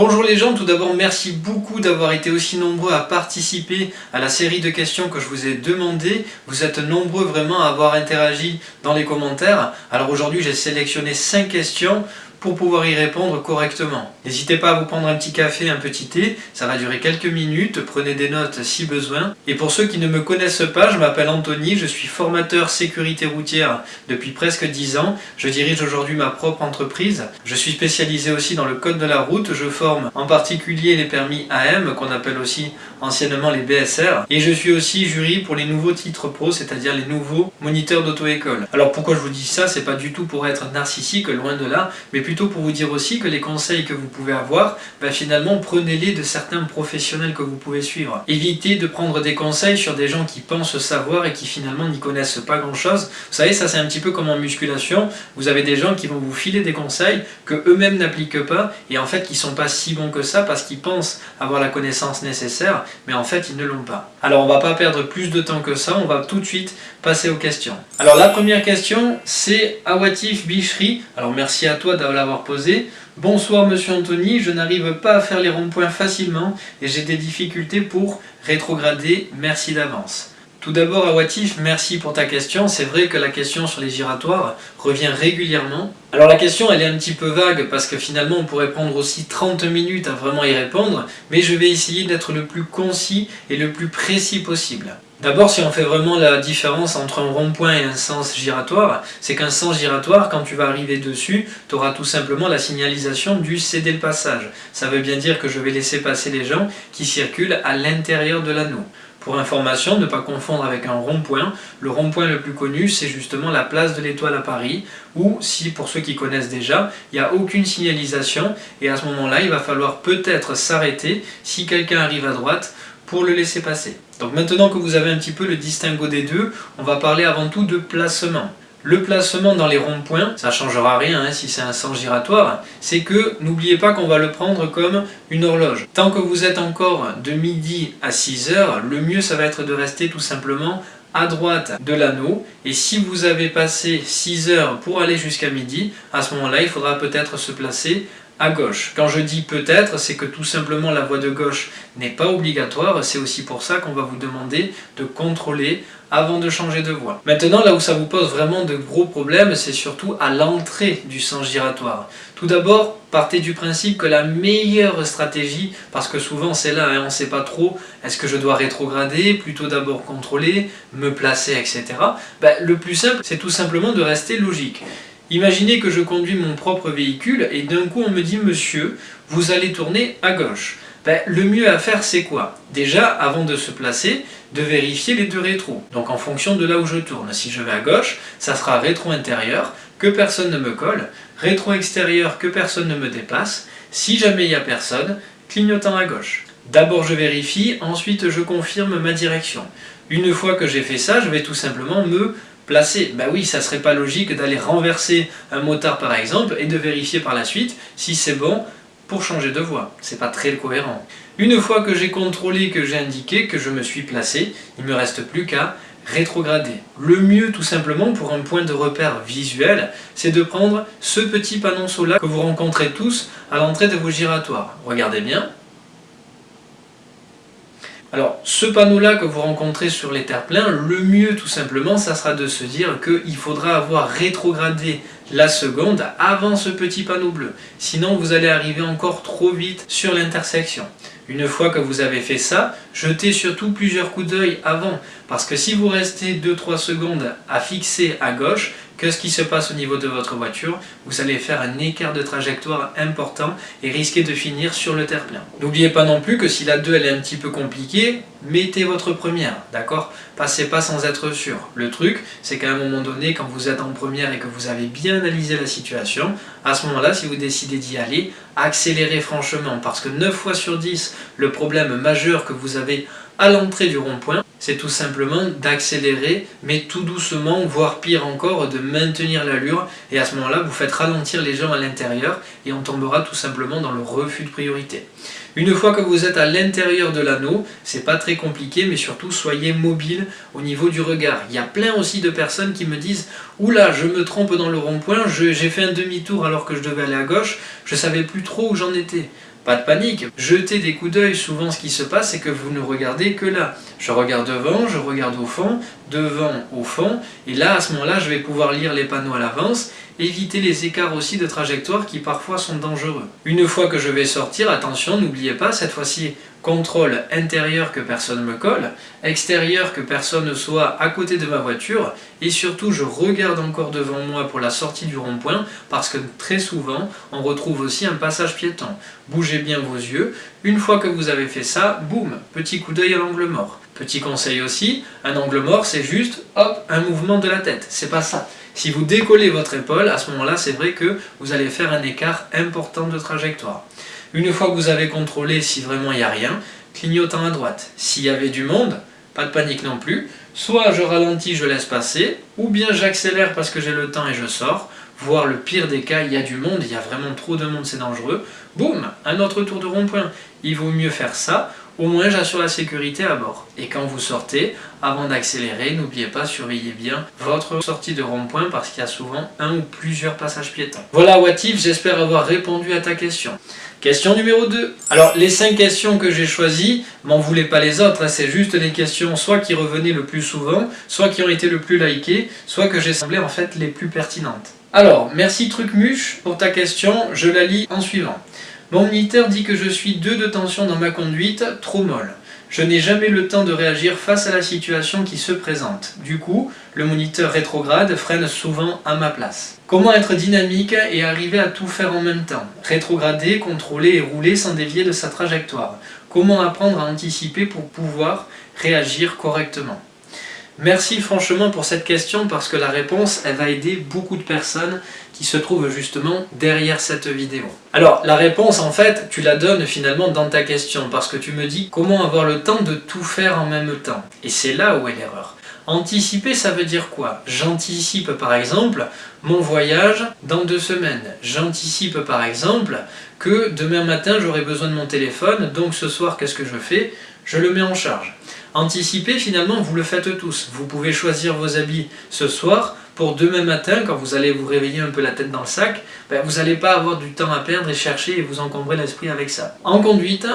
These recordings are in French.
Bonjour les gens, tout d'abord merci beaucoup d'avoir été aussi nombreux à participer à la série de questions que je vous ai demandé. Vous êtes nombreux vraiment à avoir interagi dans les commentaires. Alors aujourd'hui j'ai sélectionné 5 questions pour pouvoir y répondre correctement. N'hésitez pas à vous prendre un petit café, un petit thé, ça va durer quelques minutes, prenez des notes si besoin. Et pour ceux qui ne me connaissent pas, je m'appelle Anthony, je suis formateur sécurité routière depuis presque 10 ans. Je dirige aujourd'hui ma propre entreprise. Je suis spécialisé aussi dans le code de la route, je forme en particulier les permis AM, qu'on appelle aussi anciennement les BSR. Et je suis aussi jury pour les nouveaux titres pro, c'est-à-dire les nouveaux moniteurs d'auto-école. Alors pourquoi je vous dis ça? C'est pas du tout pour être narcissique, loin de là, mais plutôt pour vous dire aussi que les conseils que vous pouvez avoir, ben finalement prenez-les de certains professionnels que vous pouvez suivre. Évitez de prendre des conseils sur des gens qui pensent savoir et qui finalement n'y connaissent pas grand-chose. Vous savez, ça c'est un petit peu comme en musculation, vous avez des gens qui vont vous filer des conseils que eux-mêmes n'appliquent pas et en fait qui sont pas si bons que ça parce qu'ils pensent avoir la connaissance nécessaire, mais en fait ils ne l'ont pas. Alors on va pas perdre plus de temps que ça, on va tout de suite passer aux questions. Alors la première question c'est Awatif Bicherie, alors merci à toi d'avoir posé. Bonsoir Monsieur Anthony, je n'arrive pas à faire les ronds-points facilement et j'ai des difficultés pour rétrograder, merci d'avance. Tout d'abord, Awatif, merci pour ta question. C'est vrai que la question sur les giratoires revient régulièrement. Alors la question, elle est un petit peu vague parce que finalement, on pourrait prendre aussi 30 minutes à vraiment y répondre, mais je vais essayer d'être le plus concis et le plus précis possible. D'abord, si on fait vraiment la différence entre un rond-point et un sens giratoire, c'est qu'un sens giratoire, quand tu vas arriver dessus, tu auras tout simplement la signalisation du céder le passage. Ça veut bien dire que je vais laisser passer les gens qui circulent à l'intérieur de l'anneau. Pour information, ne pas confondre avec un rond-point, le rond-point le plus connu, c'est justement la place de l'Étoile à Paris, où, si pour ceux qui connaissent déjà, il n'y a aucune signalisation, et à ce moment-là, il va falloir peut-être s'arrêter si quelqu'un arrive à droite pour le laisser passer. Donc maintenant que vous avez un petit peu le distinguo des deux, on va parler avant tout de placement. Le placement dans les ronds-points, ça ne changera rien hein, si c'est un sens giratoire, c'est que n'oubliez pas qu'on va le prendre comme une horloge. Tant que vous êtes encore de midi à 6 heures, le mieux ça va être de rester tout simplement à droite de l'anneau et si vous avez passé 6 heures pour aller jusqu'à midi, à ce moment-là il faudra peut-être se placer à gauche. Quand je dis peut-être, c'est que tout simplement la voie de gauche n'est pas obligatoire, c'est aussi pour ça qu'on va vous demander de contrôler avant de changer de voie. Maintenant, là où ça vous pose vraiment de gros problèmes, c'est surtout à l'entrée du sens giratoire. Tout d'abord, partez du principe que la meilleure stratégie, parce que souvent c'est là, hein, on ne sait pas trop, est-ce que je dois rétrograder, plutôt d'abord contrôler, me placer, etc. Ben, le plus simple, c'est tout simplement de rester logique. Imaginez que je conduis mon propre véhicule et d'un coup on me dit « Monsieur, vous allez tourner à gauche ». Ben, le mieux à faire c'est quoi? Déjà, avant de se placer, de vérifier les deux rétros. Donc en fonction de là où je tourne. Si je vais à gauche, ça sera rétro intérieur, que personne ne me colle, rétro extérieur, que personne ne me dépasse. Si jamais il n'y a personne, clignotant à gauche. D'abord je vérifie, ensuite je confirme ma direction. Une fois que j'ai fait ça, je vais tout simplement me placer. Bah oui, ça serait pas logique d'aller renverser un motard par exemple et de vérifier par la suite si c'est bon pour changer de voie. C'est pas très cohérent. Une fois que j'ai contrôlé, que j'ai indiqué, que je me suis placé, il me reste plus qu'à rétrograder. Le mieux tout simplement pour un point de repère visuel, c'est de prendre ce petit panonceau là que vous rencontrez tous à l'entrée de vos giratoires. Regardez bien, alors, ce panneau-là que vous rencontrez sur les terre-pleins, le mieux tout simplement, ça sera de se dire qu'il faudra avoir rétrogradé la seconde avant ce petit panneau bleu. Sinon, vous allez arriver encore trop vite sur l'intersection. Une fois que vous avez fait ça, jetez surtout plusieurs coups d'œil avant. Parce que si vous restez 2-3 secondes à fixer à gauche, Qu'est-ce qui se passe au niveau de votre voiture Vous allez faire un écart de trajectoire important et risquer de finir sur le terre-plein. N'oubliez pas non plus que si la 2 elle est un petit peu compliquée, mettez votre première, d'accord? Passez pas sans être sûr. Le truc, c'est qu'à un moment donné, quand vous êtes en première et que vous avez bien analysé la situation, à ce moment-là, si vous décidez d'y aller, accélérez franchement, parce que 9 fois sur 10, le problème majeur que vous avez à l'entrée du rond-point, c'est tout simplement d'accélérer, mais tout doucement, voire pire encore, de maintenir l'allure, et à ce moment-là, vous faites ralentir les gens à l'intérieur, et on tombera tout simplement dans le refus de priorité. Une fois que vous êtes à l'intérieur de l'anneau, c'est pas très compliqué, mais surtout soyez mobile au niveau du regard. Il y a plein aussi de personnes qui me disent « Oula, je me trompe dans le rond-point, j'ai fait un demi-tour alors que je devais aller à gauche, je savais plus trop où j'en étais ». Pas de panique, jetez des coups d'œil, souvent ce qui se passe c'est que vous ne regardez que là. Je regarde devant, je regarde au fond, devant, au fond, et là à ce moment-là je vais pouvoir lire les panneaux à l'avance, éviter les écarts aussi de trajectoire qui parfois sont dangereux. Une fois que je vais sortir, attention, n'oubliez pas, cette fois-ci contrôle intérieur que personne me colle, extérieur que personne ne soit à côté de ma voiture, et surtout je regarde encore devant moi pour la sortie du rond-point, parce que très souvent on retrouve aussi un passage piéton. Bougez bien vos yeux, une fois que vous avez fait ça, boum, petit coup d'œil à l'angle mort. Petit conseil aussi, un angle mort c'est juste, hop, un mouvement de la tête, c'est pas ça. Si vous décollez votre épaule, à ce moment-là, c'est vrai que vous allez faire un écart important de trajectoire. Une fois que vous avez contrôlé si vraiment il n'y a rien, clignotant à droite. S'il y avait du monde, pas de panique non plus, soit je ralentis, je laisse passer, ou bien j'accélère parce que j'ai le temps et je sors, voire le pire des cas, il y a du monde, il y a vraiment trop de monde, c'est dangereux, boum, un autre tour de rond-point. Il vaut mieux faire ça, au moins j'assure la sécurité à bord. Et quand vous sortez, avant d'accélérer, n'oubliez pas, surveillez bien votre sortie de rond-point parce qu'il y a souvent un ou plusieurs passages piétons. Voilà Watif, j'espère avoir répondu à ta question. Question numéro 2. Alors, les 5 questions que j'ai choisies, m'en voulez pas les autres, hein, c'est juste les questions soit qui revenaient le plus souvent, soit qui ont été le plus likées, soit que j'ai semblé en fait les plus pertinentes. Alors, merci Trucmuche pour ta question, je la lis en suivant. Mon moniteur dit que je suis 2 de tension dans ma conduite, trop molle. Je n'ai jamais le temps de réagir face à la situation qui se présente. Du coup, le moniteur rétrograde freine souvent à ma place. Comment être dynamique et arriver à tout faire en même temps? Rétrograder, contrôler et rouler sans dévier de sa trajectoire. Comment apprendre à anticiper pour pouvoir réagir correctement? Merci franchement pour cette question parce que la réponse, elle va aider beaucoup de personnes qui se trouvent justement derrière cette vidéo. Alors, la réponse, en fait, tu la donnes finalement dans ta question parce que tu me dis comment avoir le temps de tout faire en même temps. Et c'est là où est l'erreur. Anticiper, ça veut dire quoi? J'anticipe par exemple mon voyage dans deux semaines. J'anticipe par exemple que demain matin j'aurai besoin de mon téléphone, donc ce soir qu'est-ce que je fais? Je le mets en charge. Anticiper, finalement, vous le faites tous. Vous pouvez choisir vos habits ce soir pour demain matin, quand vous allez vous réveiller un peu la tête dans le sac, ben, vous n'allez pas avoir du temps à perdre et chercher et vous encombrer l'esprit avec ça. En conduite,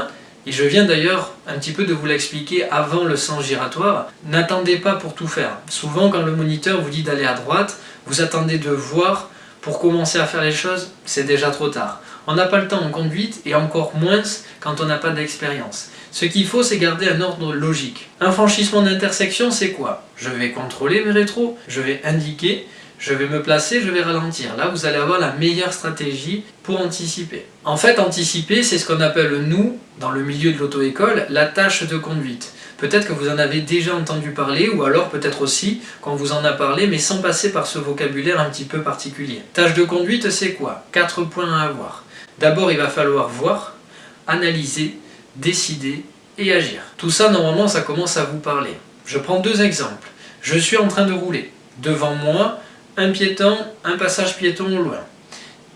et je viens d'ailleurs un petit peu de vous l'expliquer avant le sens giratoire, n'attendez pas pour tout faire. Souvent quand le moniteur vous dit d'aller à droite, vous attendez de voir pour commencer à faire les choses, c'est déjà trop tard. On n'a pas le temps en conduite et encore moins quand on n'a pas d'expérience. Ce qu'il faut, c'est garder un ordre logique. Un franchissement d'intersection, c'est quoi? Je vais contrôler mes rétros, je vais indiquer, je vais me placer, je vais ralentir. Là, vous allez avoir la meilleure stratégie pour anticiper. En fait, anticiper, c'est ce qu'on appelle, nous, dans le milieu de l'auto-école, la tâche de conduite. Peut-être que vous en avez déjà entendu parler, ou alors peut-être aussi qu'on vous en a parlé, mais sans passer par ce vocabulaire un petit peu particulier. Tâche de conduite, c'est quoi? Quatre points à avoir. D'abord, il va falloir voir, analyser, décider et agir. Tout ça, normalement, ça commence à vous parler. Je prends deux exemples. Je suis en train de rouler. Devant moi, un piéton, un passage piéton au loin.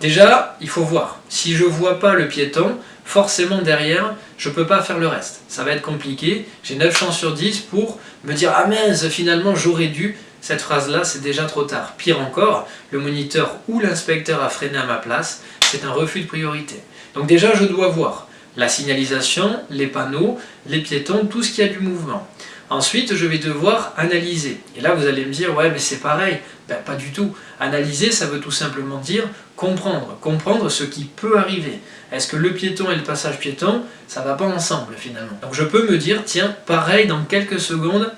Déjà, il faut voir. Si je ne vois pas le piéton, forcément derrière, je ne peux pas faire le reste. Ça va être compliqué. J'ai 9 chances sur 10 pour me dire « Ah mince, finalement j'aurais dû ». Cette phrase-là, c'est déjà trop tard. Pire encore, le moniteur ou l'inspecteur a freiné à ma place. C'est un refus de priorité. Donc déjà, je dois voir la signalisation, les panneaux, les piétons, tout ce qui a du mouvement. Ensuite, je vais devoir analyser. Et là, vous allez me dire, ouais, mais c'est pareil. Ben, pas du tout. Analyser, ça veut tout simplement dire comprendre. Comprendre ce qui peut arriver. Est-ce que le piéton et le passage piéton, ça va pas ensemble finalement? Donc je peux me dire, tiens, pareil, dans quelques secondes,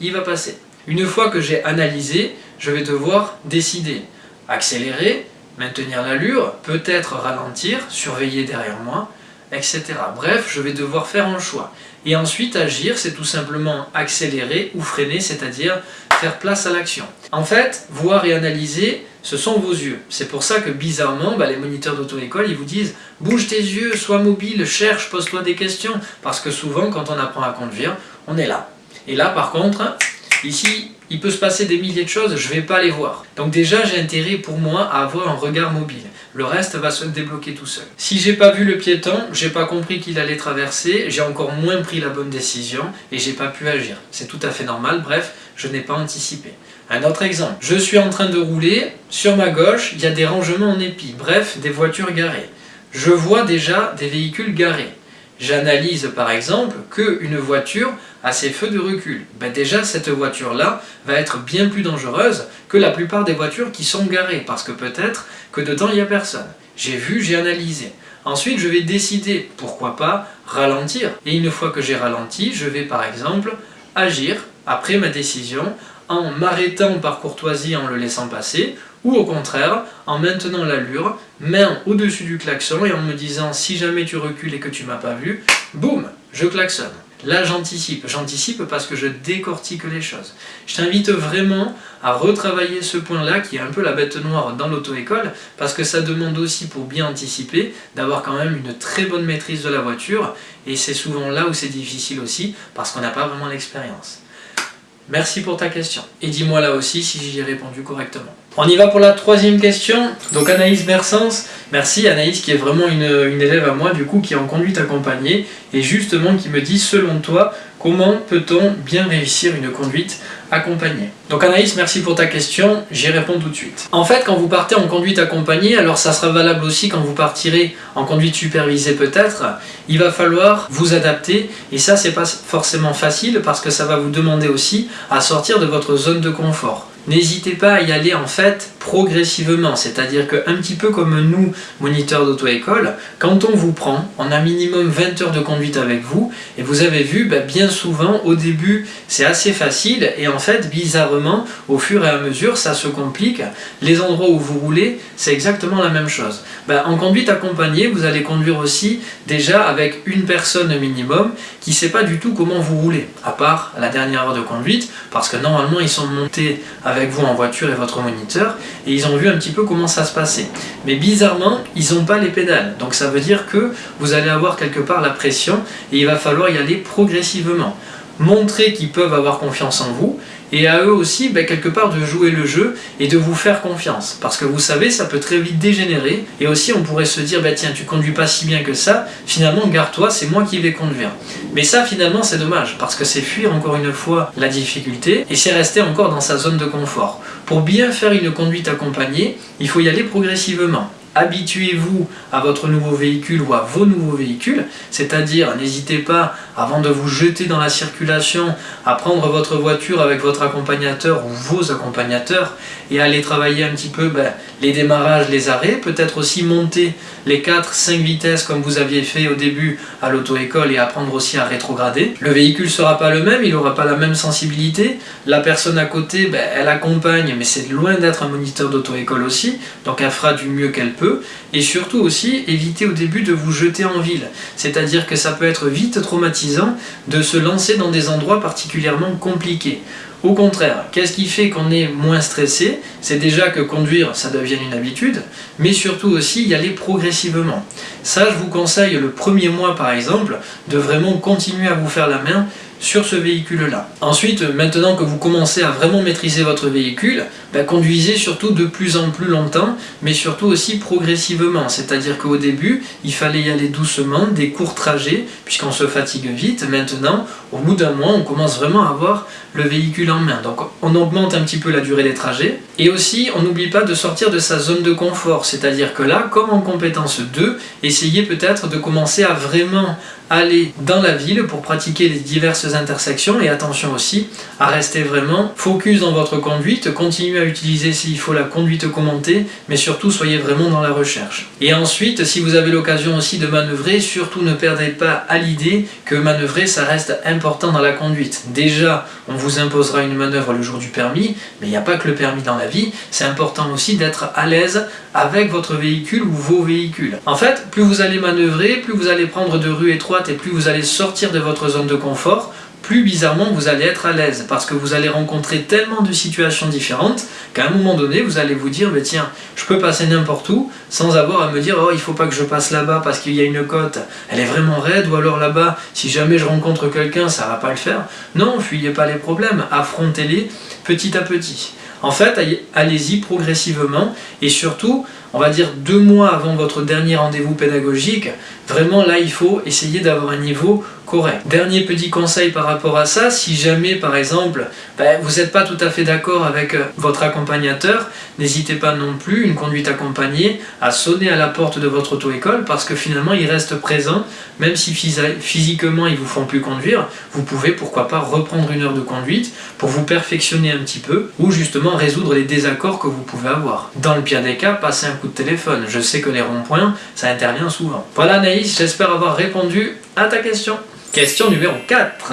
il va passer. Une fois que j'ai analysé, je vais devoir décider. Accélérer, maintenir l'allure, peut-être ralentir, surveiller derrière moi, etc. Bref, je vais devoir faire un choix. Et ensuite, agir, c'est tout simplement accélérer ou freiner, c'est-à-dire faire place à l'action. En fait, voir et analyser, ce sont vos yeux. C'est pour ça que bizarrement, bah, les moniteurs d'auto-école, ils vous disent « bouge tes yeux, sois mobile, cherche, pose-toi des questions ». Parce que souvent, quand on apprend à conduire, on est là. Et là, par contre, ici, il peut se passer des milliers de choses, je ne vais pas les voir. Donc déjà, j'ai intérêt pour moi à avoir un regard mobile. Le reste va se débloquer tout seul. Si j'ai pas vu le piéton, j'ai pas compris qu'il allait traverser, j'ai encore moins pris la bonne décision et j'ai pas pu agir. C'est tout à fait normal, bref, je n'ai pas anticipé. Un autre exemple, je suis en train de rouler, sur ma gauche, il y a des rangements en épi, bref, des voitures garées. je vois déjà des véhicules garés. J'analyse par exemple qu'une voiture a ses feux de recul. Ben déjà cette voiture-là va être bien plus dangereuse que la plupart des voitures qui sont garées, parce que peut-être que dedans il n'y a personne. J'ai vu, j'ai analysé. Ensuite je vais décider, pourquoi pas, ralentir. Et une fois que j'ai ralenti, je vais par exemple agir après ma décision en m'arrêtant par courtoisie en le laissant passer, ou au contraire, en maintenant l'allure, main au-dessus du klaxon et en me disant si jamais tu recules et que tu m'as pas vu, boum, je klaxonne. Là j'anticipe, j'anticipe parce que je décortique les choses. Je t'invite vraiment à retravailler ce point-là qui est un peu la bête noire dans l'auto-école parce que ça demande aussi pour bien anticiper d'avoir quand même une très bonne maîtrise de la voiture et c'est souvent là où c'est difficile aussi parce qu'on n'a pas vraiment l'expérience. Merci pour ta question. Et dis-moi là aussi si j'y ai répondu correctement. On y va pour la troisième question. Donc Anaïs Bersens, merci. Anaïs qui est vraiment une, élève à moi du coup qui est en conduite accompagnée et justement qui me dit selon toi comment peut-on bien réussir une conduite accompagnée? Donc Anaïs merci pour ta question, j'y réponds tout de suite. En fait quand vous partez en conduite accompagnée, alors ça sera valable aussi quand vous partirez en conduite supervisée peut-être, il va falloir vous adapter. Et ça c'est pas forcément facile parce que ça va vous demander aussi à sortir de votre zone de confort n'hésitez pas à y aller en fait progressivement, c'est-à-dire qu'un petit peu comme nous, moniteurs d'auto-école, quand on vous prend, on a minimum 20 heures de conduite avec vous, et vous avez vu, ben, bien souvent, au début, c'est assez facile, et en fait, bizarrement, au fur et à mesure, ça se complique. Les endroits où vous roulez, c'est exactement la même chose. Ben, en conduite accompagnée, vous allez conduire aussi déjà avec une personne minimum qui ne sait pas du tout comment vous roulez, à part la dernière heure de conduite, parce que normalement, ils sont montés avec vous en voiture et votre moniteur, et ils ont vu un petit peu comment ça se passait. Mais bizarrement, ils n'ont pas les pédales. Donc ça veut dire que vous allez avoir quelque part la pression et il va falloir y aller progressivement. Montrer qu'ils peuvent avoir confiance en vous et à eux aussi ben, quelque part de jouer le jeu et de vous faire confiance. Parce que vous savez ça peut très vite dégénérer. Et aussi on pourrait se dire bah, tiens tu conduis pas si bien que ça. Finalement garde-toi c'est moi qui vais conduire. Mais ça finalement c'est dommage. Parce que c'est fuir encore une fois la difficulté. Et c'est rester encore dans sa zone de confort. Pour bien faire une conduite accompagnée il faut y aller progressivement habituez-vous à votre nouveau véhicule ou à vos nouveaux véhicules, c'est-à-dire n'hésitez pas, avant de vous jeter dans la circulation, à prendre votre voiture avec votre accompagnateur ou vos accompagnateurs et aller travailler un petit peu ben, les démarrages, les arrêts, peut-être aussi monter les 4-5 vitesses comme vous aviez fait au début à l'auto-école et apprendre aussi à rétrograder. Le véhicule ne sera pas le même, il n'aura pas la même sensibilité, la personne à côté, ben, elle accompagne, mais c'est loin d'être un moniteur d'auto-école aussi, donc elle fera du mieux qu'elle peut, et surtout aussi éviter au début de vous jeter en ville, c'est-à-dire que ça peut être vite traumatisant de se lancer dans des endroits particulièrement compliqués. Au contraire, qu'est-ce qui fait qu'on est moins stressé? C'est déjà que conduire, ça devienne une habitude, mais surtout aussi y aller progressivement. Ça, je vous conseille le premier mois par exemple, de vraiment continuer à vous faire la main sur ce véhicule-là. Ensuite, maintenant que vous commencez à vraiment maîtriser votre véhicule, ben, conduisez surtout de plus en plus longtemps, mais surtout aussi progressivement. C'est-à-dire qu'au début, il fallait y aller doucement, des courts trajets, puisqu'on se fatigue vite. Maintenant, au bout d'un mois, on commence vraiment à avoir le véhicule en main. Donc on augmente un petit peu la durée des trajets. Et aussi, on n'oublie pas de sortir de sa zone de confort. C'est-à-dire que là, comme en compétence 2, essayez peut-être de commencer à vraiment aller dans la ville pour pratiquer les diverses intersections et attention aussi à rester vraiment focus dans votre conduite, continuez à utiliser s'il faut la conduite commentée, mais surtout soyez vraiment dans la recherche. Et ensuite, si vous avez l'occasion aussi de manœuvrer, surtout ne perdez pas à l'idée que manœuvrer ça reste important dans la conduite. Déjà, on vous imposera une manœuvre le jour du permis, mais il n'y a pas que le permis dans la vie, c'est important aussi d'être à l'aise avec votre véhicule ou vos véhicules. En fait, plus vous allez manœuvrer, plus vous allez prendre de rues étroites et plus vous allez sortir de votre zone de confort, plus bizarrement vous allez être à l'aise parce que vous allez rencontrer tellement de situations différentes qu'à un moment donné vous allez vous dire mais tiens je peux passer n'importe où sans avoir à me dire oh il faut pas que je passe là-bas parce qu'il y a une côte elle est vraiment raide ou alors là-bas si jamais je rencontre quelqu'un ça va pas le faire. Non fuyez pas les problèmes affrontez-les petit à petit. En fait allez-y progressivement et surtout on va dire deux mois avant votre dernier rendez-vous pédagogique, vraiment là il faut essayer d'avoir un niveau correct. Dernier petit conseil par rapport à ça, si jamais par exemple ben, vous n'êtes pas tout à fait d'accord avec euh, votre accompagnateur, n'hésitez pas non plus, une conduite accompagnée, à sonner à la porte de votre auto-école parce que finalement il reste présent, même si physiquement ils vous font plus conduire, vous pouvez pourquoi pas reprendre une heure de conduite pour vous perfectionner un petit peu ou justement résoudre les désaccords que vous pouvez avoir. Dans le pire des cas, passez un coup de téléphone. Je sais que les ronds-points, ça intervient souvent. Voilà Naïs, j'espère avoir répondu à ta question. Question numéro 4.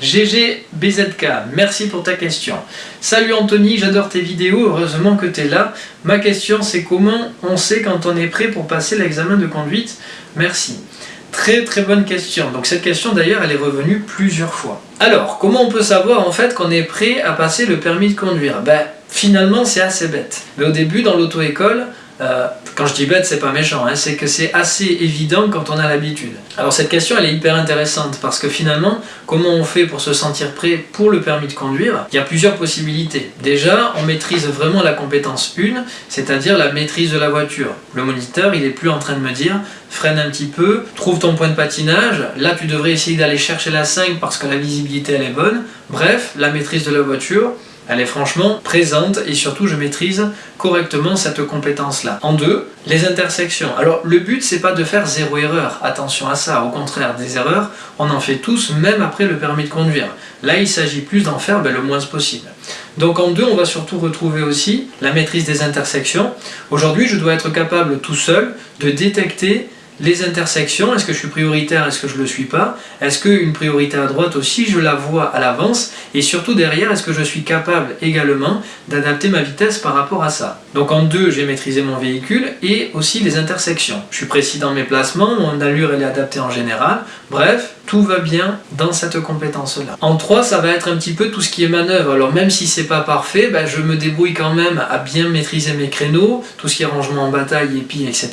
GG BZK, merci pour ta question. Salut Anthony, j'adore tes vidéos, heureusement que tu es là. Ma question c'est comment on sait quand on est prêt pour passer l'examen de conduite? Merci. Très très bonne question. Donc cette question d'ailleurs elle est revenue plusieurs fois. Alors, comment on peut savoir en fait qu'on est prêt à passer le permis de conduire? Ben finalement c'est assez bête. Mais au début dans l'auto-école, euh, quand je dis bête, c'est pas méchant, hein, c'est que c'est assez évident quand on a l'habitude. Alors cette question, elle est hyper intéressante parce que finalement, comment on fait pour se sentir prêt pour le permis de conduire? Il y a plusieurs possibilités. Déjà, on maîtrise vraiment la compétence 1, c'est-à-dire la maîtrise de la voiture. Le moniteur, il est plus en train de me dire freine un petit peu, trouve ton point de patinage, là tu devrais essayer d'aller chercher la 5 parce que la visibilité elle est bonne. Bref, la maîtrise de la voiture, elle est franchement présente et surtout je maîtrise correctement cette compétence-là. En deux, les intersections. Alors le but c'est pas de faire zéro erreur, attention à ça, au contraire des erreurs, on en fait tous même après le permis de conduire. Là il s'agit plus d'en faire ben, le moins possible. Donc en deux, on va surtout retrouver aussi la maîtrise des intersections. Aujourd'hui, je dois être capable tout seul de détecter les intersections, est-ce que je suis prioritaire, est-ce que je ne le suis pas? Est-ce qu'une priorité à droite aussi, je la vois à l'avance? Et surtout derrière, est-ce que je suis capable également d'adapter ma vitesse par rapport à ça? Donc en deux, j'ai maîtrisé mon véhicule et aussi les intersections. Je suis précis dans mes placements, mon allure est adaptée en général. Bref, tout va bien dans cette compétence-là. En 3, ça va être un petit peu tout ce qui est manœuvre. Alors même si c'est pas parfait, ben, je me débrouille quand même à bien maîtriser mes créneaux, tout ce qui est rangement en bataille, épi, etc.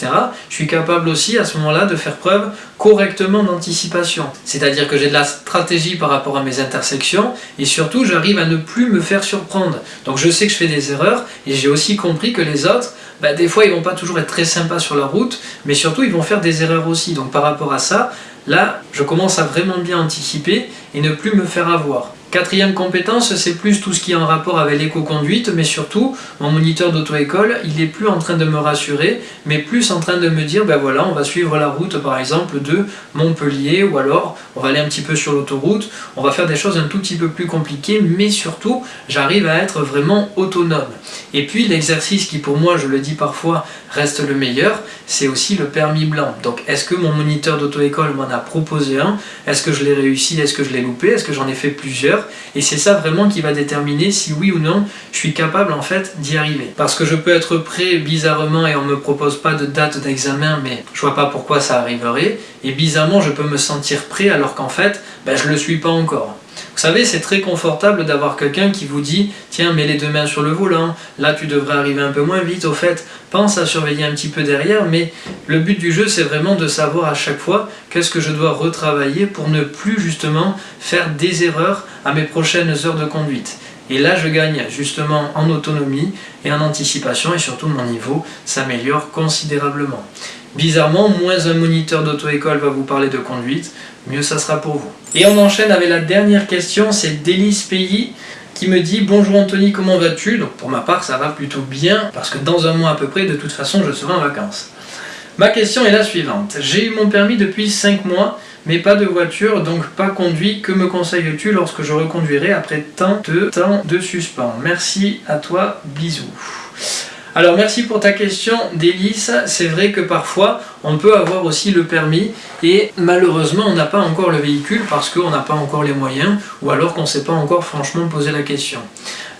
Je suis capable aussi à ce moment-là de faire preuve correctement d'anticipation. C'est-à-dire que j'ai de la stratégie par rapport à mes intersections et surtout j'arrive à ne plus me faire surprendre. Donc je sais que je fais des erreurs et j'ai aussi compris que les autres ben, des fois ils vont pas toujours être très sympas sur la route, mais surtout ils vont faire des erreurs aussi. Donc par rapport à ça, Là, je commence à vraiment bien anticiper et ne plus me faire avoir. Quatrième compétence, c'est plus tout ce qui est en rapport avec l'éco-conduite, mais surtout, mon moniteur d'auto-école, il n'est plus en train de me rassurer, mais plus en train de me dire, ben voilà, on va suivre la route, par exemple, de Montpellier, ou alors, on va aller un petit peu sur l'autoroute, on va faire des choses un tout petit peu plus compliquées, mais surtout, j'arrive à être vraiment autonome. Et puis, l'exercice qui, pour moi, je le dis parfois, reste le meilleur, c'est aussi le permis blanc. Donc, est-ce que mon moniteur d'auto-école m'en a proposé un? Est-ce que je l'ai réussi? Est-ce que je l'ai loupé? Est-ce que j'en ai fait plusieurs? Et c'est ça vraiment qui va déterminer si oui ou non je suis capable en fait d'y arriver. Parce que je peux être prêt bizarrement et on me propose pas de date d'examen mais je vois pas pourquoi ça arriverait et bizarrement je peux me sentir prêt alors qu'en fait ben, je le suis pas encore. Vous savez, c'est très confortable d'avoir quelqu'un qui vous dit « Tiens, mets les deux mains sur le volant, là tu devrais arriver un peu moins vite, au fait, pense à surveiller un petit peu derrière, mais le but du jeu, c'est vraiment de savoir à chaque fois qu'est-ce que je dois retravailler pour ne plus justement faire des erreurs à mes prochaines heures de conduite. Et là, je gagne justement en autonomie et en anticipation, et surtout mon niveau s'améliore considérablement. Bizarrement, moins un moniteur d'auto-école va vous parler de conduite, mieux ça sera pour vous. Et on enchaîne avec la dernière question, c'est Délice Pays qui me dit « Bonjour Anthony, comment vas-tu ?» Donc pour ma part, ça va plutôt bien, parce que dans un mois à peu près, de toute façon, je serai en vacances. Ma question est la suivante. J'ai eu mon permis depuis 5 mois, mais pas de voiture, donc pas conduit. Que me conseilles-tu lorsque je reconduirai après tant de temps de suspens? Merci à toi, bisous. Alors merci pour ta question Délice, c'est vrai que parfois on peut avoir aussi le permis et malheureusement on n'a pas encore le véhicule parce qu'on n'a pas encore les moyens ou alors qu'on ne s'est pas encore franchement posé la question.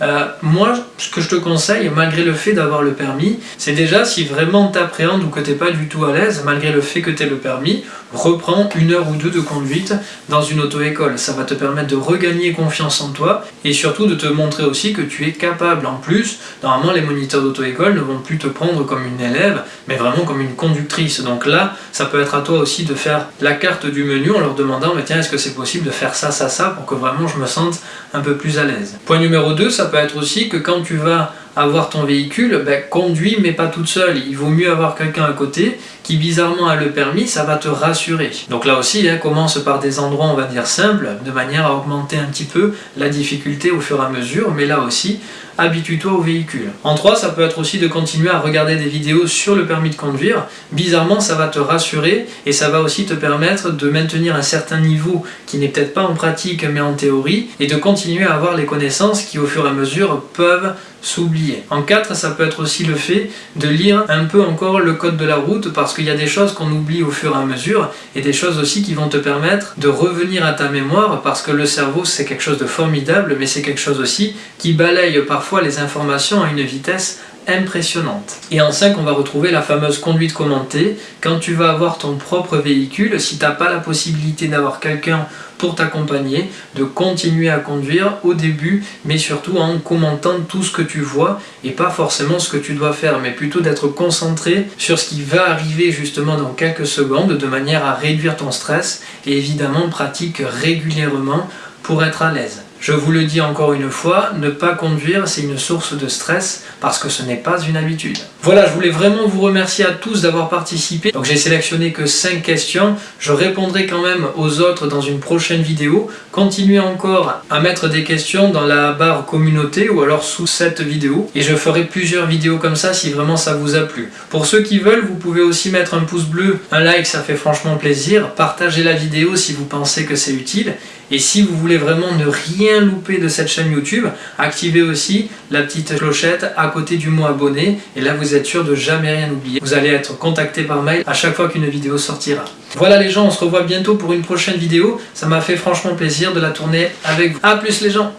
Euh, moi, ce que je te conseille, malgré le fait d'avoir le permis, c'est déjà si vraiment t'appréhendes ou que t'es pas du tout à l'aise, malgré le fait que tu aies le permis, reprends une heure ou deux de conduite dans une auto-école. Ça va te permettre de regagner confiance en toi et surtout de te montrer aussi que tu es capable. En plus, normalement les moniteurs d'auto-école ne vont plus te prendre comme une élève, mais vraiment comme une conductrice. Là, ça peut être à toi aussi de faire la carte du menu en leur demandant, mais tiens, est-ce que c'est possible de faire ça, ça, ça, pour que vraiment je me sente un peu plus à l'aise. Point numéro 2, ça peut être aussi que quand tu vas avoir ton véhicule, ben, conduis mais pas toute seule. Il vaut mieux avoir quelqu'un à côté qui bizarrement a le permis, ça va te rassurer. Donc là aussi, hein, commence par des endroits, on va dire, simples, de manière à augmenter un petit peu la difficulté au fur et à mesure, mais là aussi, habitue-toi au véhicule. En 3, ça peut être aussi de continuer à regarder des vidéos sur le permis de conduire. Bizarrement, ça va te rassurer et ça va aussi te permettre de maintenir un certain niveau qui n'est peut-être pas en pratique mais en théorie et de continuer à avoir les connaissances qui au fur et à mesure peuvent s'oublier. En 4, ça peut être aussi le fait de lire un peu encore le code de la route parce qu'il y a des choses qu'on oublie au fur et à mesure et des choses aussi qui vont te permettre de revenir à ta mémoire parce que le cerveau c'est quelque chose de formidable mais c'est quelque chose aussi qui balaye les informations à une vitesse impressionnante. Et en 5, on va retrouver la fameuse conduite commentée. Quand tu vas avoir ton propre véhicule, si tu n'as pas la possibilité d'avoir quelqu'un pour t'accompagner, de continuer à conduire au début, mais surtout en commentant tout ce que tu vois et pas forcément ce que tu dois faire, mais plutôt d'être concentré sur ce qui va arriver justement dans quelques secondes de manière à réduire ton stress et évidemment pratique régulièrement pour être à l'aise. Je vous le dis encore une fois, ne pas conduire c'est une source de stress parce que ce n'est pas une habitude. Voilà, je voulais vraiment vous remercier à tous d'avoir participé. Donc j'ai sélectionné que 5 questions, je répondrai quand même aux autres dans une prochaine vidéo. Continuez encore à mettre des questions dans la barre communauté ou alors sous cette vidéo et je ferai plusieurs vidéos comme ça si vraiment ça vous a plu. Pour ceux qui veulent, vous pouvez aussi mettre un pouce bleu, un like, ça fait franchement plaisir. Partagez la vidéo si vous pensez que c'est utile et si vous voulez vraiment ne rien louper de cette chaîne YouTube, activez aussi la petite clochette à côté du mot abonné et là vous êtes sûr de jamais rien oublier. Vous allez être contacté par mail à chaque fois qu'une vidéo sortira. Voilà les gens, on se revoit bientôt pour une prochaine vidéo. Ça m'a fait franchement plaisir de la tourner avec vous. A plus les gens